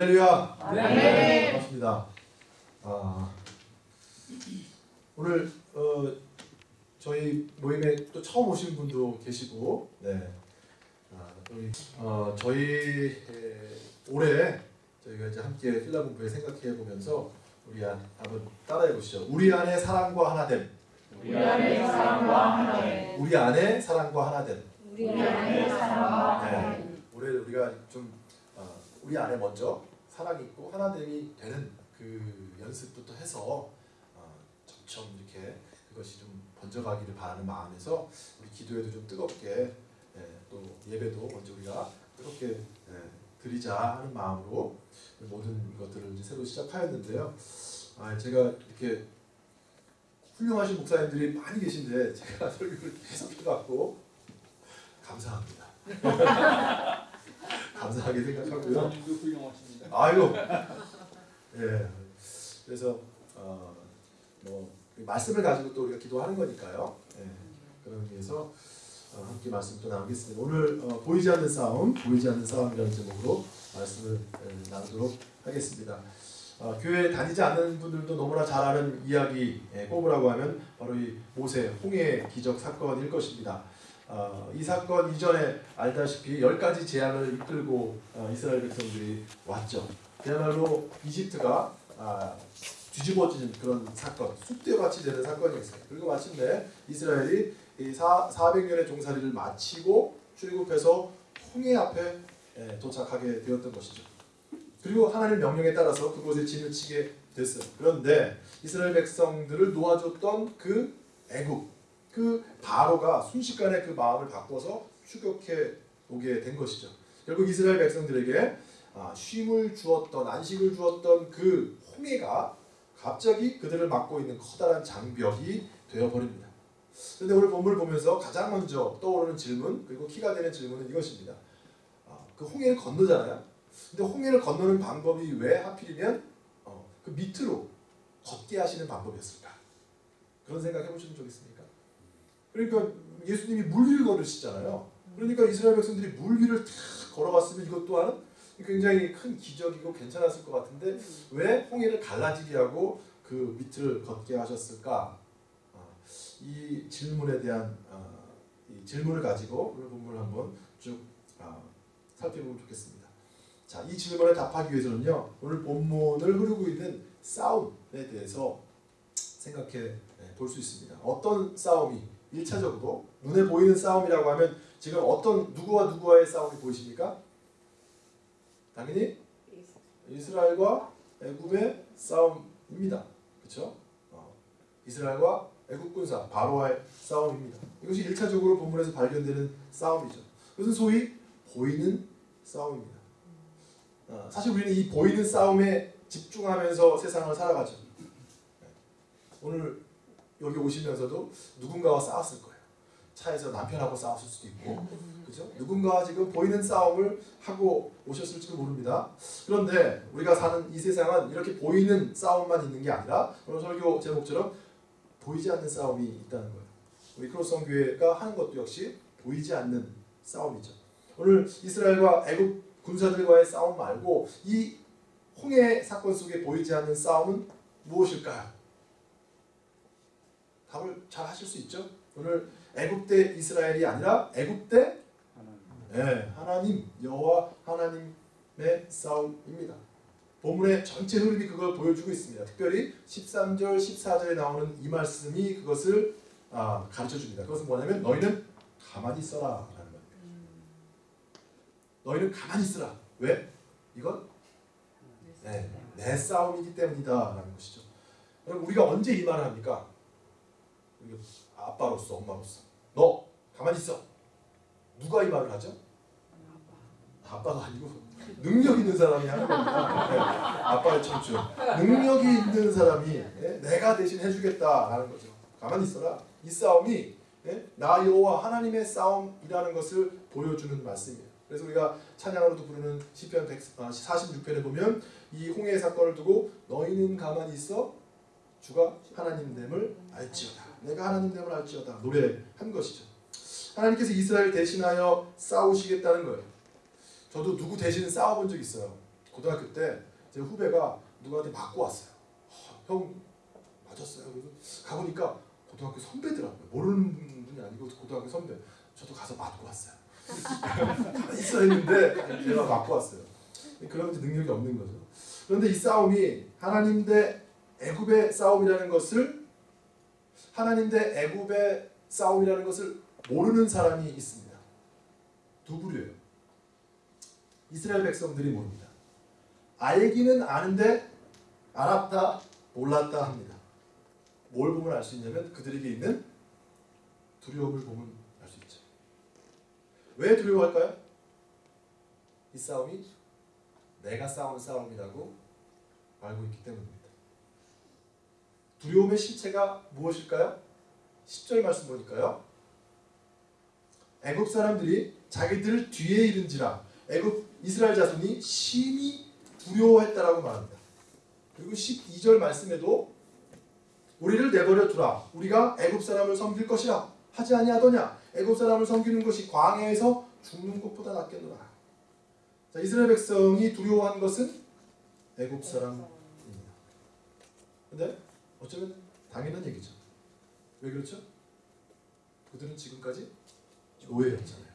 할렐루야. 네. 반갑습니다. 아, 오늘 어, 저희 모임에 또 처음 오신 분도 계시고, 네. 아, 우리 어, 저희 에, 올해 저희가 이제 함께 필라 공부에 생각해 보면서 우리 한, 한번 따라해 보시죠. 우리 안에 사랑과 하나됨. 우리 안에 사랑과 하나됨. 우리 안에 사랑과 하나됨. 우리 안에 사랑과 하나됨. 네. 올해 우리가 좀 어, 우리 안에 먼저 사랑이 있고 하나됨이 되는 그 연습부터 해서 어, 점점 이렇게 그것이 좀 번져가기를 바라는 마음에서 우리 기도에도 좀 뜨겁게 예, 또 예배도 먼저 우리가 뜨겁게 예, 드리자 하는 마음으로 모든 것들을 이제 새로 시작하였는데요. 아, 제가 이렇게 훌륭하신 목사님들이 많이 계신데 제가 설교를 계속 해갖고 감사합니다. 감사하게 생각하고요. 아이고. 예. 그래서 어, 뭐 말씀을 가지고 또 우리가 기도하는 거니까요. 예. 그런 의미에서 어, 함께 말씀 또 나누겠습니다. 오늘 어, 보이지 않는 싸움, 보이지 않는 싸움이라는 제목으로 말씀을 예, 나누도록 하겠습니다. 어, 교회 다니지 않는 분들도 너무나 잘 아는 이야기 예, 꼽으라고 하면 바로 이 모세 홍해 기적 사건일 것입니다. 어, 이 사건 이전에 알다시피 열 가지 재앙을 이끌고 어, 이스라엘 백성들이 왔죠. 그야말로 이집트가 아, 뒤집어지는 그런 사건, 쑥대밭이 되는 사건이었어요. 그리고 마침내 이스라엘이 이 사, 400년의 종살이를 마치고 출국해서 홍해 앞에 예, 도착하게 되었던 것이죠. 그리고 하나님 명령에 따라서 그곳에 진을 치게 됐어요. 그런데 이스라엘 백성들을 놓아줬던 그 애국, 그 바로가 순식간에 그 마음을 바꿔서 추격해 오게 된 것이죠. 결국 이스라엘 백성들에게 아, 쉼을 주었던 안식을 주었던 그 홍해가 갑자기 그들을 막고 있는 커다란 장벽이 되어 버립니다. 그런데 오늘 본문을 보면서 가장 먼저 떠오르는 질문 그리고 키가 되는 질문은 이것입니다. 아, 그 홍해를 건너잖아요. 근데 홍해를 건너는 방법이 왜 하필이면 어, 그 밑으로 걷게 하시는 방법이었을까? 그런 생각 해보신 적 있습니까? 그러니까 예수님이 물 위를 걸으시잖아요. 그러니까 이스라엘 백성들이 물 위를 탁 걸어갔으면 이것 또한 굉장히 큰 기적이고 괜찮았을 것 같은데 왜 홍해를 갈라지게 하고 그 밑을 걷게 하셨을까? 아, 이 질문에 대한 아, 이 질문을 가지고 오늘 본문을 한번 쭉 아, 살펴보면 좋겠습니다. 자, 이 질문에 답하기 위해서는요. 오늘 본문을 흐르고 있는 싸움에 대해서 생각해 볼 수 있습니다. 어떤 싸움이 1차적으로 눈에 보이는 싸움이라고 하면 지금 어떤 누구와 누구와의 싸움이 보이십니까? 당연히 이스라엘과 애굽의 싸움입니다. 그렇죠? 어, 이스라엘과 애굽 군사 바로와의 싸움입니다. 이것이 1차적으로 본문에서 발견되는 싸움이죠. 그것은 소위 보이는 싸움입니다. 어, 사실 우리는 이 보이는 싸움에 집중하면서 세상을 살아가죠. 네. 오늘 여기 오시면서도 누군가와 싸웠을 거예요. 차에서 남편하고 싸웠을 수도 있고, 그죠? 누군가와 지금 보이는 싸움을 하고 오셨을지도 모릅니다. 그런데 우리가 사는 이 세상은 이렇게 보이는 싸움만 있는 게 아니라 오늘 설교 제목처럼 보이지 않는 싸움이 있다는 거예요. 우리 크로스성 교회가 하는 것도 역시 보이지 않는 싸움이죠. 오늘 이스라엘과 애굽 군사들과의 싸움 말고 이 홍해 사건 속에 보이지 않는 싸움은 무엇일까요? 답을 잘 하실 수 있죠? 오늘 애굽 대 이스라엘이 아니라 애굽 대 네, 하나님 여호와 하나님의 싸움입니다. 본문의 전체 흐름이 그걸 보여주고 있습니다. 특별히 13절, 14절에 나오는 이 말씀이 그것을 아, 가르쳐 줍니다. 그것은 뭐냐면 너희는 가만히 있어라 라는 겁니다. 너희는 가만히 있으라. 왜? 이건 네, 내 싸움이기 때문이다 라는 것이죠. 여러분 우리가 언제 이 말을 합니까? 아빠로서 엄마로서 너 가만히 있어. 누가 이 말을 하죠? 아빠가 아니고 능력 있는 사람이 하는 겁니다. 네, 아빠의 청춘. 능력이 있는 사람이 네, 내가 대신 해주겠다라는 거죠. 가만히 있어라. 이 싸움이 네, 나 여호와 하나님의 싸움이라는 것을 보여주는 말씀이에요. 그래서 우리가 찬양으로도 부르는 시편 46편에 보면 이 홍해 사건을 두고 너희는 가만히 있어 주가 하나님 됨을 알지어다. 내가 하나님됨을 알지어다. 노래한 것이죠. 하나님께서 이스라엘 대신하여 싸우시겠다는 거예요. 저도 누구 대신 싸워본 적 있어요. 고등학교 때 제 후배가 누구한테 맞고 왔어요. 아, 형 맞았어요. 그래서 가보니까 고등학교 선배더라고요. 모르는 분이 아니고 고등학교 선배. 저도 가서 맞고 왔어요. 있어 했는데 제가 맞고 왔어요. 이제 능력이 없는 거죠. 그런데 이 싸움이 하나님 대 애굽의 싸움이라는 것을 하나님 대 애굽의 싸움이라는 것을 모르는 사람이 있습니다. 두 부류예요. 이스라엘 백성들이 모릅니다. 알기는 아는데 알았다 몰랐다 합니다. 뭘 보면 알 수 있냐면 그들에게 있는 두려움을 보면 알 수 있죠. 왜 두려워할까요? 이 싸움이 내가 싸운 싸움이라고 알고 있기 때문입니다. 두려움의 실체가 무엇일까요? 10절 말씀 보니까요. 애굽 사람들이 자기들 뒤에 이른지라 애굽 이스라엘 자손이 심히 두려워했다라고 말합니다. 그리고 12절 말씀에도 우리를 내버려 두라 우리가 애굽 사람을 섬길 것이라 하지 아니하더냐 애굽 사람을 섬기는 것이 광야에서 죽는 것보다 낫겠노라. 자, 이스라엘 백성이 두려워한 것은 애굽 사람입니다. 근데 어쩌면 당연한 얘기죠. 왜 그렇죠? 그들은 지금까지 노예였잖아요.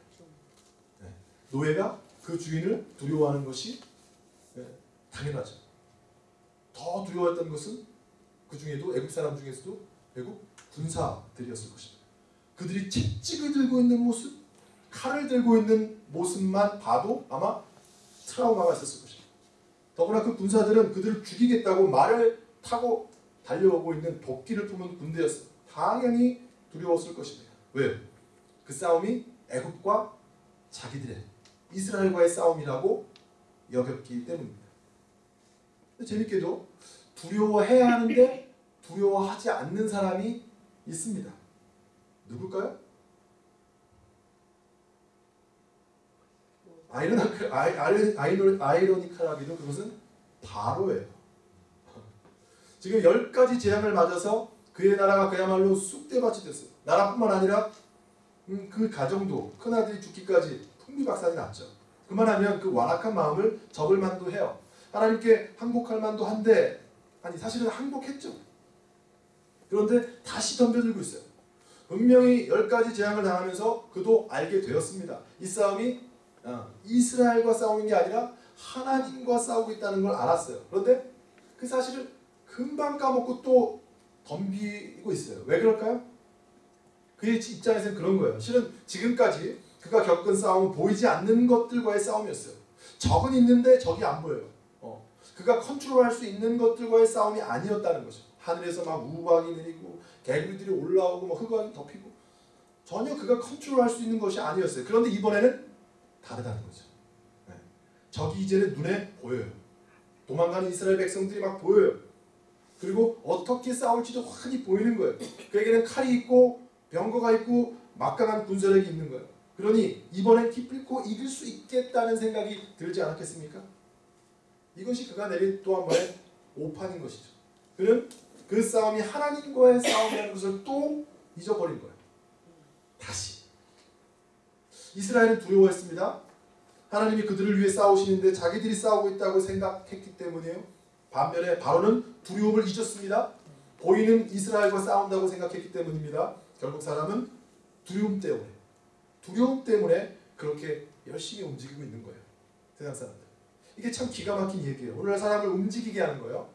네. 노예가 그 주인을 두려워하는 것이 네, 당연하죠. 더 두려워했던 것은 그 중에도 애국 사람 중에서도 애국 군사들이었을 것입니다. 그들이 채찍을 들고 있는 모습, 칼을 들고 있는 모습만 봐도 아마 트라우마가 있었을 것입니다. 더구나 그 군사들은 그들을 죽이겠다고 말을 타고 달려오고 있는 도끼를 품은 군대였어. 당연히 두려웠을 것입니다. 왜요? 그 싸움이 애굽과 자기들의 이스라엘과의 싸움이라고 여겼기 때문입니다. 재밌게도 두려워해야 하는데 두려워하지 않는 사람이 있습니다. 누굴까요? 아이러니컬, 아이, 아이, 아이러, 아이러니컬하게도 그것은 바로예요. 지금 열 가지 재앙을 맞아서 그의 나라가 그야말로 쑥대밭이 됐어요. 나라뿐만 아니라 음, 그 가정도 큰아들이 죽기까지 풍비박산이 났죠. 그만하면 그 완악한 마음을 접을 만도 해요. 하나님께 항복할 만도 한데 아니 사실은 항복했죠. 그런데 다시 덤벼들고 있어요. 분명히 열 가지 재앙을 당하면서 그도 알게 되었습니다. 이 싸움이 어, 이스라엘과 싸우는 게 아니라 하나님과 싸우고 있다는 걸 알았어요. 그런데 그 사실을 금방 까먹고 또 덤비고 있어요. 왜 그럴까요? 그의 입장에서는 그런 거예요. 실은 지금까지 그가 겪은 싸움은 보이지 않는 것들과의 싸움이었어요. 적은 있는데 적이 안 보여요. 어. 그가 컨트롤할 수 있는 것들과의 싸움이 아니었다는 거죠. 하늘에서 막 우박이 내리고 개구리들이 올라오고 막 흑암이 덮이고 전혀 그가 컨트롤할 수 있는 것이 아니었어요. 그런데 이번에는 다르다는 거죠. 네. 적이 이제는 눈에 보여요. 도망가는 이스라엘 백성들이 막 보여요. 그리고 어떻게 싸울지도 환히 보이는 거예요. 그에게는 칼이 있고 병거가 있고 막강한 군사력이 있는 거예요. 그러니 이번엔 기필코 이길 수 있겠다는 생각이 들지 않았겠습니까? 이것이 그가 내린 또 한 번의 오판인 것이죠. 그는 그 싸움이 하나님과의 싸움이라는 것을 또 잊어버린 거예요. 다시. 이스라엘은 두려워했습니다. 하나님이 그들을 위해 싸우시는데 자기들이 싸우고 있다고 생각했기 때문이에요. 반면에 바로는 두려움을 잊었습니다. 보이는 이스라엘과 싸운다고 생각했기 때문입니다. 결국 사람은 두려움 때문에 두려움 때문에 그렇게 열심히 움직이고 있는 거예요. 세상 사람들. 이게 참 기가 막힌 얘기예요. 오늘 사람을 움직이게 하는 거예요.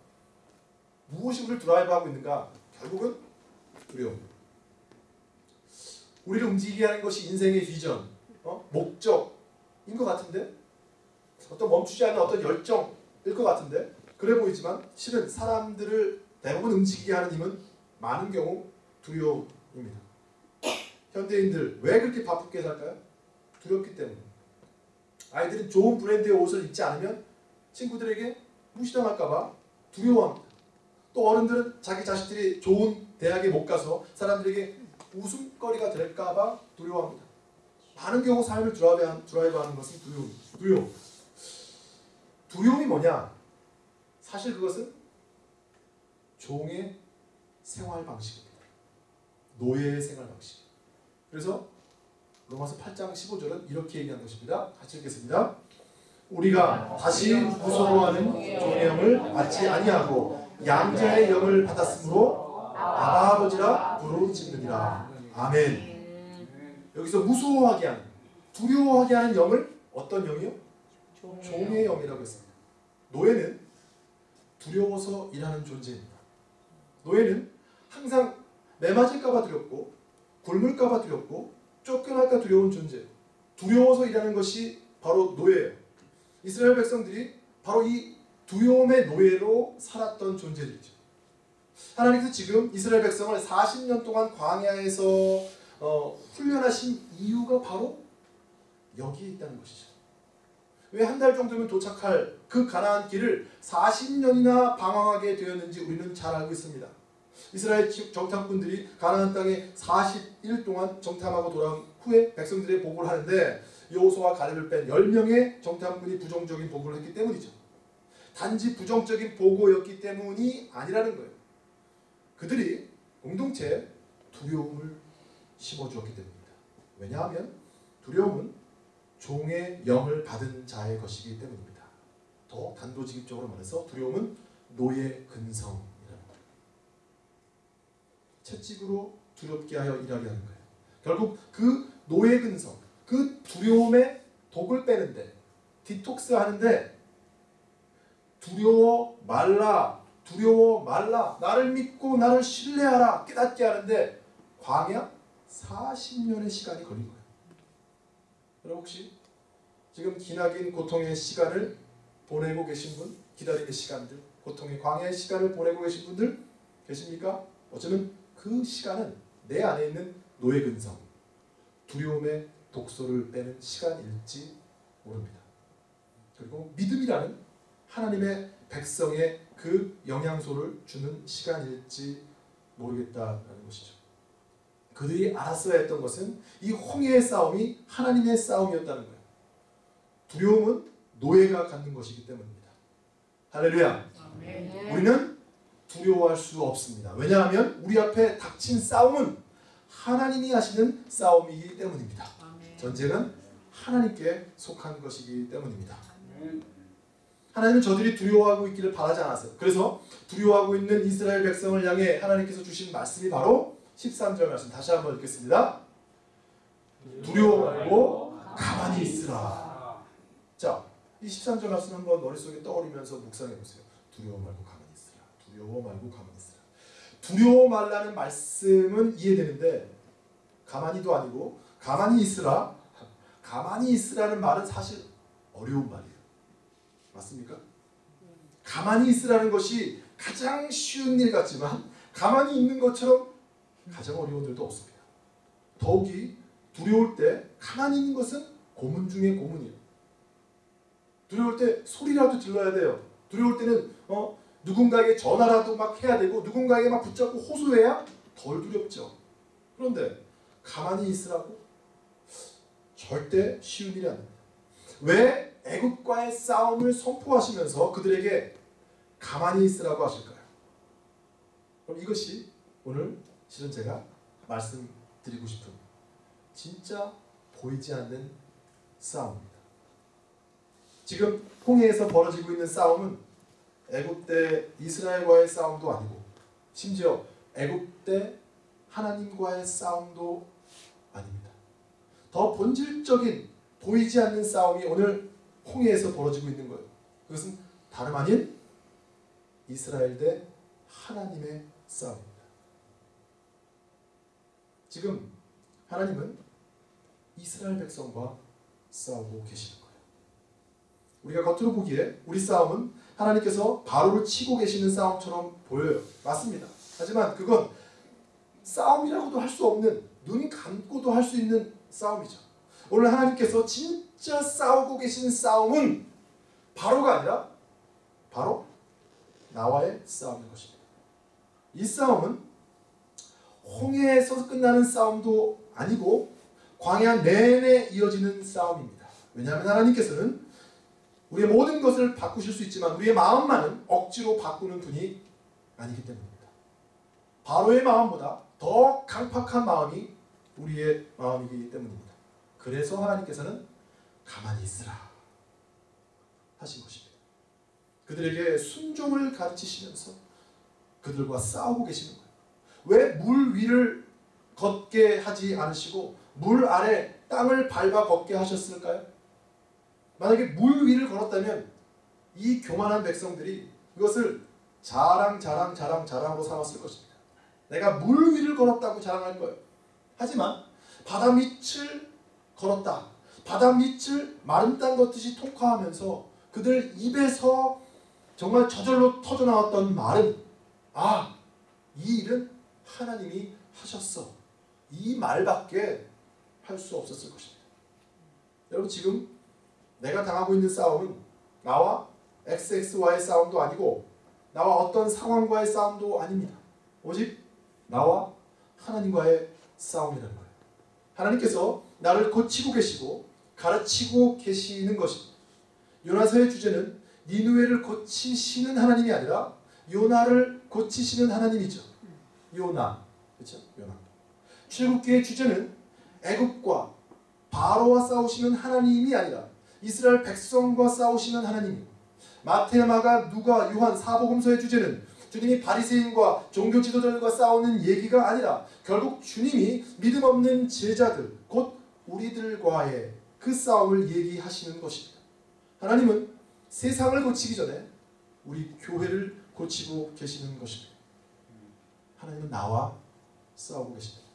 무엇이 우리를 드라이브하고 있는가? 결국은 두려움. 우리를 움직이게 하는 것이 인생의 비전, 어? 목적인 것 같은데 어떤 멈추지 않는 어떤 열정일 것 같은데 그래 보이지만 실은 사람들을 대부분 움직이게 하는 힘은 많은 경우 두려움입니다. 현대인들 왜 그렇게 바쁘게 살까요? 두렵기 때문에. 아이들은 좋은 브랜드의 옷을 입지 않으면 친구들에게 무시당할까봐 두려워합니다. 또 어른들은 자기 자식들이 좋은 대학에 못 가서 사람들에게 웃음거리가 될까봐 두려워합니다. 많은 경우 삶을 드라이브하는, 것은 두려움. 두려움. 두려움이 뭐냐? 사실 그것은 종의 생활 방식입니다. 노예의 생활 방식. 그래서 로마서 8장 15절은 이렇게 얘기한 것입니다. 같이 읽겠습니다. 우리가 다시 무서워하는 종의 영을 받지 아니하고 양자의 영을 받았으므로 아버지라 부르짖느니라 아멘 여기서 무서워하게 하는 두려워하게 하는 영을 어떤 영이요? 종의 영이라고 했습니다 노예는 두려워서 일하는 존재입니다. 노예는 항상 매맞을까봐 두렵고 굶을까봐 두렵고 쫓겨날까 두려운 존재. 두려워서 일하는 것이 바로 노예예요. 이스라엘 백성들이 바로 이 두려움의 노예로 살았던 존재들이죠. 하나님께서 지금 이스라엘 백성을 40년 동안 광야에서 어, 훈련하신 이유가 바로 여기에 있다는 것이죠 왜 한 달 정도면 도착할 그 가나안 길을 40년이나 방황하게 되었는지 우리는 잘 알고 있습니다 이스라엘 정탐꾼들이 가나안 땅에 40일 동안 정탐하고 돌아온 후에 백성들의 보고를 하는데 여호수와 가렙을 뺀 10명의 정탐꾼이 부정적인 보고를 했기 때문이죠. 단지 부정적인 보고였기 때문이 아니라는 거예요. 그들이 공동체에 두려움을 심어주었기 때문입니다. 왜냐하면 두려움은 종의 영을 받은 자의 것이기 때문입니다. 더 단도직입적으로 말해서 두려움은 노예 근성 채찍으로 두렵게 하여 일하게 하는 거예요. 결국 그 노예 근성, 그 두려움의 독을 빼는데 디톡스 하는데 두려워 말라, 두려워 말라, 나를 믿고 나를 신뢰하라 깨닫게 하는데 광야 40년의 시간이 걸린 거예요. 여러분 혹시 지금 기나긴 고통의 시간을 보내고 계신 분, 기다림의 시간들, 고통의 광야의 시간을 보내고 계신 분들 계십니까? 어쩌면 그 시간은 내 안에 있는 노예 근성, 두려움의 독소를 빼는 시간일지 모릅니다. 그리고 믿음이라는 하나님의 백성의 그 영양소를 주는 시간일지 모르겠다라는 것이죠. 그들이 알았어야 했던 것은 이 홍해의 싸움이 하나님의 싸움이었다는 거예요. 두려움은 노예가 갖는 것이기 때문입니다. 할렐루야. 우리는 두려워할 수 없습니다. 왜냐하면 우리 앞에 닥친 싸움은 하나님이 하시는 싸움이기 때문입니다. 전쟁은 하나님께 속한 것이기 때문입니다. 하나님은 저들이 두려워하고 있기를 바라지 않았어요. 그래서 두려워하고 있는 이스라엘 백성을 향해 하나님께서 주신 말씀이 바로 13절 말씀 다시 한번 읽겠습니다. 두려워 말고 가만히 있으라. 자, 이 13절 말씀 한번 머릿속에 떠올리면서 묵상해 보세요. 두려워 말고 가만히 있으라. 두려워 말고 가만히 있으라. 두려워 말라는 말씀은 이해되는데 가만히도 아니고 가만히 있으라. 가만히 있으라는 말은 사실 어려운 말이에요. 맞습니까? 가만히 있으라는 것이 가장 쉬운 일 같지만 가만히 있는 것처럼 가장 어려운 일도 없습니다. 더욱이 두려울 때 가만히 있는 것은 고문 중에 고문이에요. 두려울 때 소리라도 질러야 돼요. 두려울 때는 어, 누군가에게 전화라도 막 해야 되고 누군가에게 막 붙잡고 호소해야 덜 두렵죠. 그런데 가만히 있으라고 절대 쉬운 일이 아닙니다. 왜 애국과의 싸움을 선포하시면서 그들에게 가만히 있으라고 하실까요? 그럼 이것이 오늘 실은 제가 말씀드리고 싶은 진짜 보이지 않는 싸움입니다. 지금 홍해에서 벌어지고 있는 싸움은 애굽 때 이스라엘과의 싸움도 아니고 심지어 애굽 때 하나님과의 싸움도 아닙니다. 더 본질적인 보이지 않는 싸움이 오늘 홍해에서 벌어지고 있는 거예요. 그것은 다름 아닌 이스라엘 대 하나님의 싸움입니다. 지금 하나님은 이스라엘 백성과 싸우고 계시는 거예요. 우리가 겉으로 보기에 우리 싸움은 하나님께서 바로를 치고 계시는 싸움처럼 보여요. 맞습니다. 하지만 그건 싸움이라고도 할 수 없는 눈이 감고도 할 수 있는 싸움이죠. 오늘 하나님께서 진짜 싸우고 계신 싸움은 바로가 아니라 바로 나와의 싸움인 것입니다. 이 싸움은 홍해에서 끝나는 싸움도 아니고 광야 내내 이어지는 싸움입니다. 왜냐하면 하나님께서는 우리의 모든 것을 바꾸실 수 있지만 우리의 마음만은 억지로 바꾸는 분이 아니기 때문입니다. 바로의 마음보다 더 강팍한 마음이 우리의 마음이기 때문입니다. 그래서 하나님께서는 가만히 있으라. 하신 것입니다. 그들에게 순종을 가르치시면서 그들과 싸우고 계시는 거예요. 왜 물 위를 걷게 하지 않으시고 물 아래 땅을 밟아 걷게 하셨을까요? 만약에 물 위를 걸었다면 이 교만한 백성들이 그것을 자랑 자랑 자랑 자랑으로 삼았을 것입니다. 내가 물 위를 걸었다고 자랑할 거예요. 하지만 바다 밑을 걸었다. 바다 밑을 마른 땅 걷듯이 통과하면서 그들 입에서 정말 저절로 터져 나왔던 말은 아, 이 일은 하나님이 하셨어. 이 말밖에 할 수 없었을 것입니다. 여러분 지금 내가 당하고 있는 싸움은 나와 XX와의 싸움도 아니고 나와 어떤 상황과의 싸움도 아닙니다. 오직 나와 하나님과의 싸움이라는 거예요. 하나님께서 나를 고치고 계시고 가르치고 계시는 것입니다. 요나서의 주제는 니누에를 고치시는 하나님이 아니라 요나를 고치시는 하나님이죠. 요나. 그렇죠? 요나. 출국기의 주제는 애굽과 바로와 싸우시는 하나님이 아니라 이스라엘 백성과 싸우시는 하나님이고 마태, 마가, 누가, 요한, 사복음서의 주제는 주님이 바리새인과 종교 지도자들과 싸우는 얘기가 아니라 결국 주님이 믿음 없는 제자들 곧 우리들과의 그 싸움을 얘기하시는 것입니다. 하나님은 세상을 고치기 전에 우리 교회를 고치고 계시는 것입니다. 하나님은 나와 싸우고 계십니다.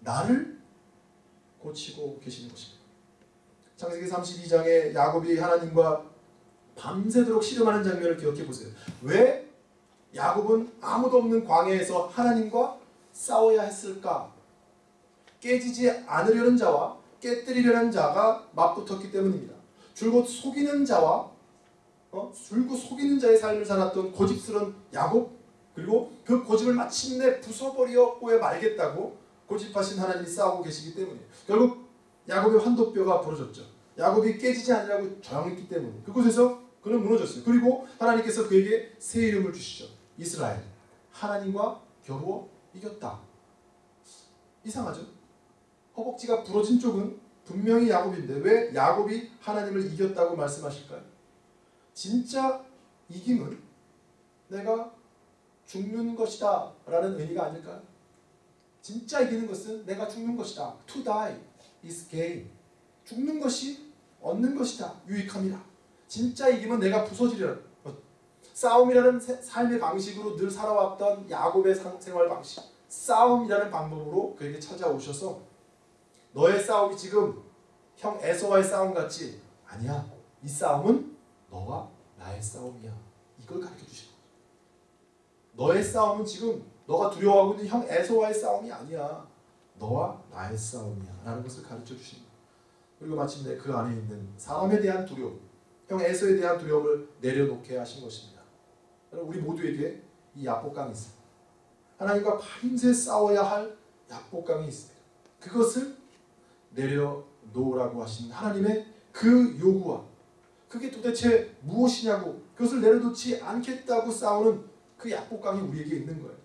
나를 고치고 계시는 것입니다. 창세기 32장에 야곱이 하나님과 밤새도록 씨름하는 장면을 기억해 보세요. 왜 야곱은 아무도 없는 광야에서 하나님과 싸워야 했을까? 깨지지 않으려는 자와 깨뜨리려는 자가 맞붙었기 때문입니다. 줄곧 속이는 자와 어? 줄곧 속이는 자의 삶을 살았던 고집스러운 야곱 그리고 그 고집을 마침내 부숴버리었고야 말겠다고 고집하신 하나님이 싸우고 계시기 때문이에요. 결국 야곱의 환도뼈가 부러졌죠. 야곱이 깨지지 않으려고 저항했기 때문에 그곳에서 그는 무너졌어요. 그리고 하나님께서 그에게 새 이름을 주시죠. 이스라엘. 하나님과 겨루어 이겼다. 이상하죠? 허벅지가 부러진 쪽은 분명히 야곱인데 왜 야곱이 하나님을 이겼다고 말씀하실까요? 진짜 이김은 내가 죽는 것이다 라는 의미가 아닐까요? 진짜 이기는 것은 내가 죽는 것이다. To die is gain. 죽는 것이 얻는 것이다. 유익함이다. 진짜 이기면 내가 부서지리라. 싸움이라는 삶의 방식으로 늘 살아왔던 야곱의 생활 방식. 싸움이라는 방법으로 그에게 찾아오셔서 너의 싸움이 지금 형 에서와의 싸움 같지? 아니야. 이 싸움은 너와 나의 싸움이야. 이걸 가르쳐 주시는 거죠. 너의 싸움은 지금 너가 두려워하고 있는 형 에서와의 싸움이 아니야. 너와 나의 싸움이야. 라는 것을 가르쳐 주시는 거예요. 그리고 마침내 그 안에 있는 사람에 대한 두려움, 형 에서에 대한 두려움을 내려놓게 하신 것입니다. 우리 모두에게 이 약복강이 있습니다. 하나님과 밤새 싸워야 할 약복강이 있습니다. 그것을 내려놓으라고 하신 하나님의 그 요구와 그게 도대체 무엇이냐고 그것을 내려놓지 않겠다고 싸우는 그 약복강이 우리에게 있는 거예요.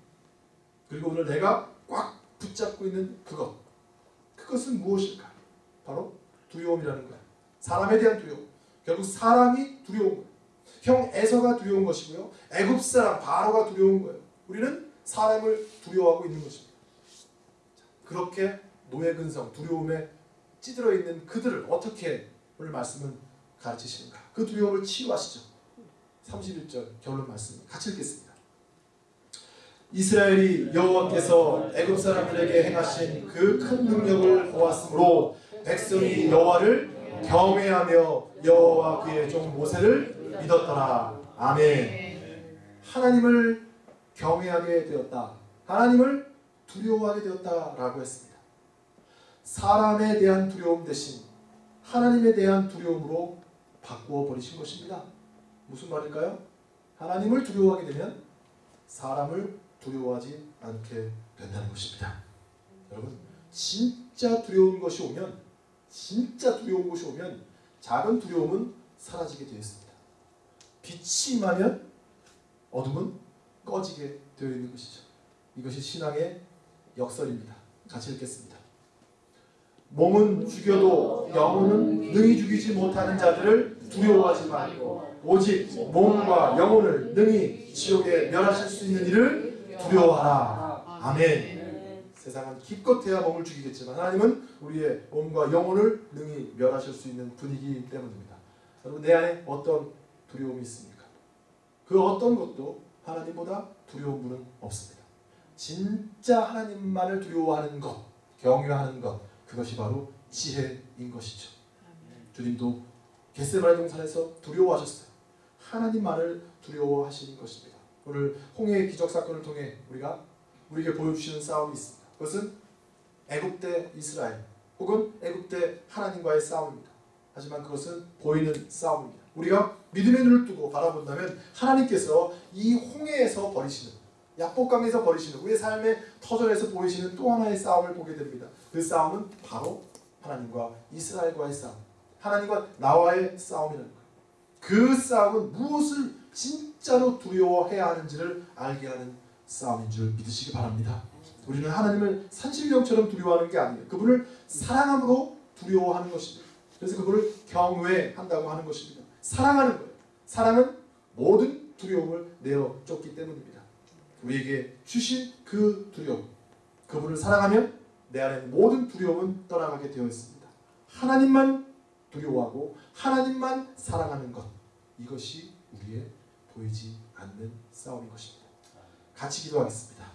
그리고 오늘 내가 꽉 붙잡고 있는 그것 그것은 무엇일까? 바로 두려움이라는 거예요. 사람에 대한 두려움. 결국 사람이 두려운 거예요. 형 에서가 두려운 것이고요. 애굽 사람 바로가 두려운 거예요. 우리는 사람을 두려워하고 있는 것입니다. 그렇게 노예 근성, 두려움에 찌들어 있는 그들을 어떻게 오늘 말씀은 가르치시는가? 그 두려움을 치유하시죠. 31절 결론 말씀 같이 읽겠습니다. 이스라엘이 여호와께서 애굽 사람들에게 행하신 그 큰 능력을 보았으므로 백성이 여호와를 경외하며 여호와 그의 종 모세를 믿었더라. 아멘. 하나님을 경외하게 되었다. 하나님을 두려워하게 되었다라고 했습니다. 사람에 대한 두려움 대신 하나님에 대한 두려움으로 바꾸어 버리신 것입니다. 무슨 말일까요? 하나님을 두려워하게 되면 사람을 두려워하지 않게 된다는 것입니다. 여러분, 진짜 두려운 것이 오면, 진짜 두려운 것이 오면 작은 두려움은 사라지게 되어 있습니다. 빛이 임하면 어둠은 꺼지게 되어 있는 것이죠. 이것이 신앙의 역설입니다. 같이 읽겠습니다. 몸은 죽여도 영혼은 능히 죽이지 못하는 자들을 두려워하지 말고 오직 몸과 영혼을 능히 지옥에 멸하실 수 있는 이를 두려워하라. 아멘. 세상은 기껏해야 몸을 죽이겠지만 하나님은 우리의 몸과 영혼을 능히 멸하실 수 있는 분이기 때문입니다. 여러분 내 안에 어떤 두려움이 있습니까? 그 어떤 것도 하나님보다 두려운 분은 없습니다. 진짜 하나님만을 두려워하는 것, 경외하는 것, 그것이 바로 지혜인 것이죠. 주님도 겟세마네 동산에서 두려워하셨어요. 하나님만을 두려워하시는 것입니다. 오늘 홍해의 기적 사건을 통해 우리가 우리에게 보여주시는 싸움이 있습니다. 그것은 애굽 대 이스라엘 혹은 애굽 대 하나님과의 싸움입니다. 하지만 그것은 보이는 싸움입니다. 우리가 믿음의 눈을 뜨고 바라본다면 하나님께서 이 홍해에서 벌이시는 약복강에서 벌이시는 우리의 삶의 터전에서 보이시는 또 하나의 싸움을 보게 됩니다. 그 싸움은 바로 하나님과 이스라엘과의 싸움, 하나님과 나와의 싸움이라는 거예요. 그 싸움은 무엇을 진짜로 두려워해야 하는지를 알게 하는 싸움인 줄 믿으시기 바랍니다. 우리는 하나님을 산신령처럼 두려워하는 게 아니에요. 그분을 사랑함으로 두려워하는 것입니다. 그래서 그분을 경외한다고 하는 것입니다. 사랑하는 거예요. 사랑은 모든 두려움을 내어 쫓기 때문입니다. 우리에게 주신 그 두려움, 그분을 사랑하면 내 안에 모든 두려움은 떠나가게 되어 있습니다. 하나님만 두려워하고 하나님만 사랑하는 것, 이것이 우리의 보이지 않는 싸움인 것입니다. 같이 기도하겠습니다.